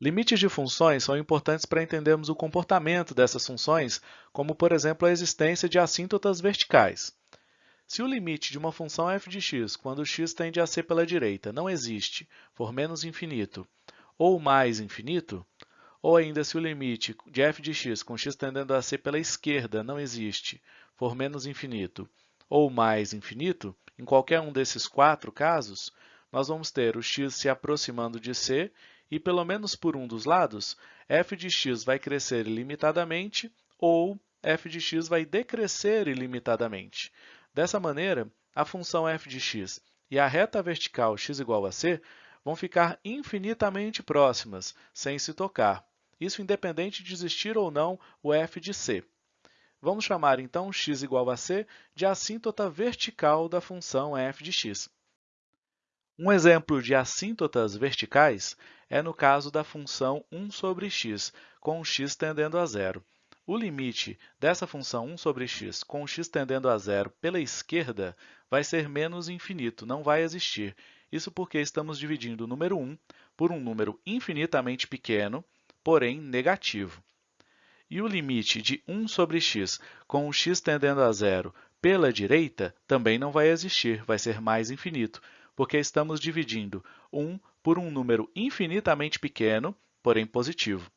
Limites de funções são importantes para entendermos o comportamento dessas funções, como, por exemplo, a existência de assíntotas verticais. Se o limite de uma função f de x, quando x tende a ser pela direita, não existe, for menos infinito ou mais infinito, ou ainda se o limite de f de x com x tendendo a ser pela esquerda não existe, for menos infinito ou mais infinito, em qualquer um desses quatro casos, nós vamos ter o x se aproximando de c e, pelo menos por um dos lados, f de x vai crescer ilimitadamente ou f de x vai decrescer ilimitadamente. Dessa maneira, a função f de x e a reta vertical x igual a c vão ficar infinitamente próximas, sem se tocar. Isso independente de existir ou não o f de c. Vamos chamar, então, x igual a c de assíntota vertical da função f de x. Um exemplo de assíntotas verticais é no caso da função 1 sobre x, com x tendendo a zero. O limite dessa função 1 sobre x com x tendendo a zero pela esquerda vai ser menos infinito, não vai existir. Isso porque estamos dividindo o número 1 por um número infinitamente pequeno, porém negativo. E o limite de 1 sobre x com x tendendo a zero pela direita também não vai existir, vai ser mais infinito, porque estamos dividindo 1 por um número infinitamente pequeno, porém positivo.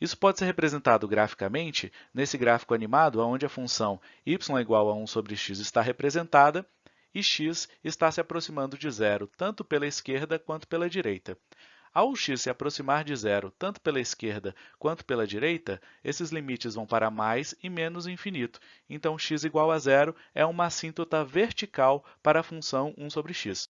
Isso pode ser representado graficamente nesse gráfico animado, onde a função y igual a 1 sobre x está representada e x está se aproximando de zero, tanto pela esquerda quanto pela direita. Ao x se aproximar de zero, tanto pela esquerda quanto pela direita, esses limites vão para mais e menos infinito. Então, x igual a zero é uma assíntota vertical para a função 1 sobre x.